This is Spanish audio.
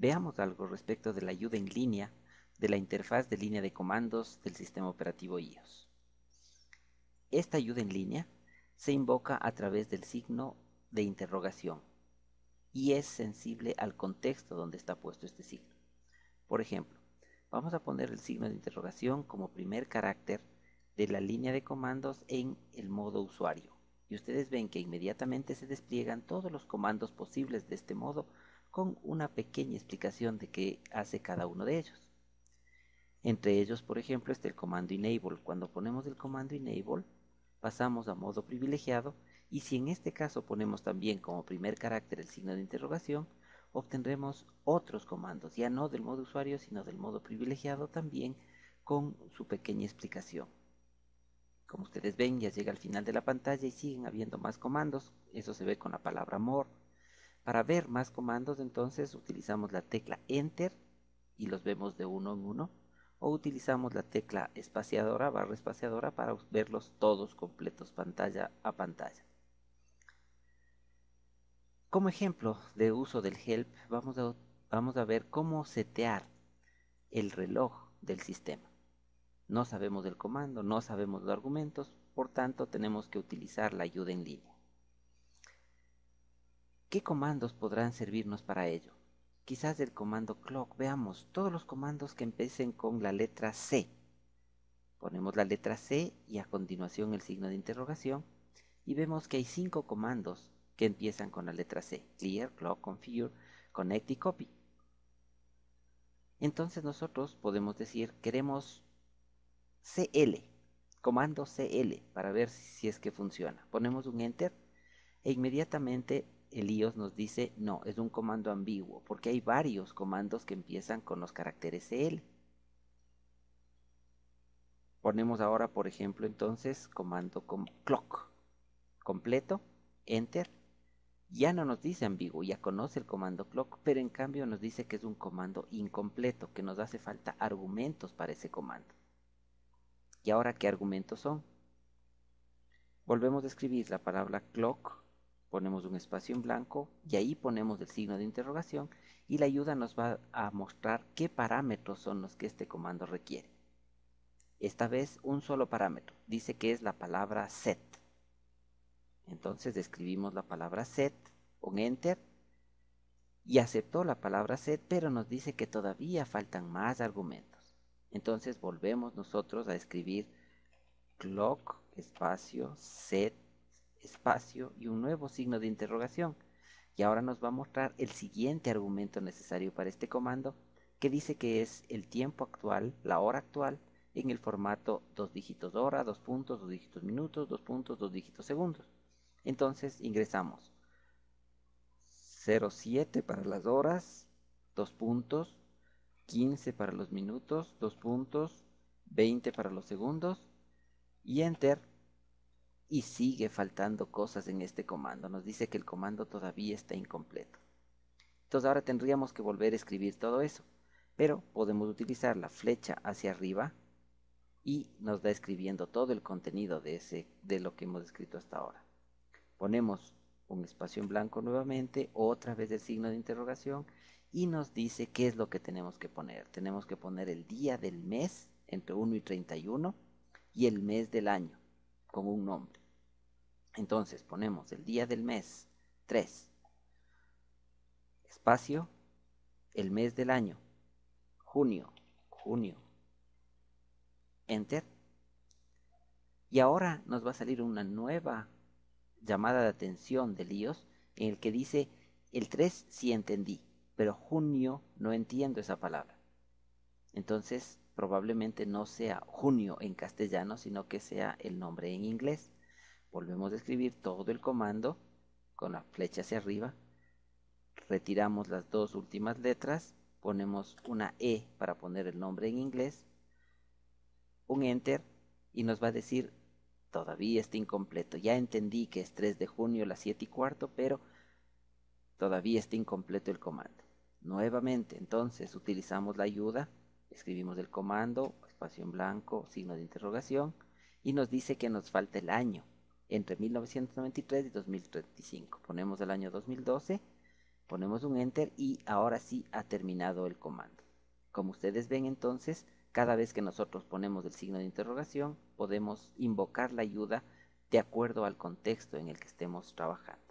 Veamos algo respecto de la ayuda en línea de la interfaz de línea de comandos del sistema operativo iOS. Esta ayuda en línea se invoca a través del signo de interrogación y es sensible al contexto donde está puesto este signo. Por ejemplo, vamos a poner el signo de interrogación como primer carácter de la línea de comandos en el modo usuario. Y ustedes ven que inmediatamente se despliegan todos los comandos posibles de este modo con una pequeña explicación de qué hace cada uno de ellos. Entre ellos, por ejemplo, está el comando enable. Cuando ponemos el comando enable, pasamos a modo privilegiado y si en este caso ponemos también como primer carácter el signo de interrogación, obtendremos otros comandos, ya no del modo usuario, sino del modo privilegiado también con su pequeña explicación. Como ustedes ven, ya llega al final de la pantalla y siguen habiendo más comandos. Eso se ve con la palabra more. Para ver más comandos, entonces utilizamos la tecla Enter y los vemos de uno en uno. O utilizamos la tecla espaciadora, barra espaciadora, para verlos todos completos pantalla a pantalla. Como ejemplo de uso del help, vamos a, vamos a ver cómo setear el reloj del sistema. No sabemos del comando, no sabemos los argumentos, por tanto tenemos que utilizar la ayuda en línea. ¿Qué comandos podrán servirnos para ello? Quizás el comando clock, veamos todos los comandos que empiecen con la letra C. Ponemos la letra C y a continuación el signo de interrogación y vemos que hay cinco comandos que empiezan con la letra C. Clear, clock, configure, connect y copy. Entonces nosotros podemos decir queremos CL, comando CL, para ver si es que funciona. Ponemos un enter e inmediatamente el iOS nos dice no, es un comando ambiguo, porque hay varios comandos que empiezan con los caracteres CL. Ponemos ahora, por ejemplo, entonces comando clock completo, enter. Ya no nos dice ambiguo, ya conoce el comando clock, pero en cambio nos dice que es un comando incompleto, que nos hace falta argumentos para ese comando. ¿Y ahora qué argumentos son? Volvemos a escribir la palabra clock, ponemos un espacio en blanco y ahí ponemos el signo de interrogación y la ayuda nos va a mostrar qué parámetros son los que este comando requiere. Esta vez un solo parámetro, dice que es la palabra set. Entonces escribimos la palabra set, un enter y aceptó la palabra set, pero nos dice que todavía faltan más argumentos. Entonces volvemos nosotros a escribir clock, espacio, set, espacio y un nuevo signo de interrogación. Y ahora nos va a mostrar el siguiente argumento necesario para este comando que dice que es el tiempo actual, la hora actual, en el formato dos dígitos hora, dos puntos, dos dígitos minutos, dos puntos, dos dígitos segundos. Entonces ingresamos 07 para las horas, dos puntos, 15 para los minutos, 2 puntos, 20 para los segundos y enter y sigue faltando cosas en este comando. Nos dice que el comando todavía está incompleto. Entonces ahora tendríamos que volver a escribir todo eso. Pero podemos utilizar la flecha hacia arriba y nos da escribiendo todo el contenido de, ese, de lo que hemos escrito hasta ahora. Ponemos un espacio en blanco nuevamente, otra vez el signo de interrogación y nos dice qué es lo que tenemos que poner. Tenemos que poner el día del mes entre 1 y 31 y el mes del año con un nombre. Entonces ponemos el día del mes 3, espacio, el mes del año, junio, junio, enter. Y ahora nos va a salir una nueva llamada de atención de líos en el que dice el 3 si entendí pero junio no entiendo esa palabra. Entonces probablemente no sea junio en castellano, sino que sea el nombre en inglés. Volvemos a escribir todo el comando con la flecha hacia arriba. Retiramos las dos últimas letras, ponemos una E para poner el nombre en inglés, un Enter y nos va a decir todavía está incompleto. Ya entendí que es 3 de junio las 7 y cuarto, pero todavía está incompleto el comando. Nuevamente, entonces, utilizamos la ayuda, escribimos el comando, espacio en blanco, signo de interrogación, y nos dice que nos falta el año, entre 1993 y 2035. Ponemos el año 2012, Ponemos un enter y ahora sí ha terminado el comando. Como ustedes ven entonces, cada vez que nosotros ponemos el signo de interrogación, podemos invocar la ayuda de acuerdo al contexto en el que estemos trabajando.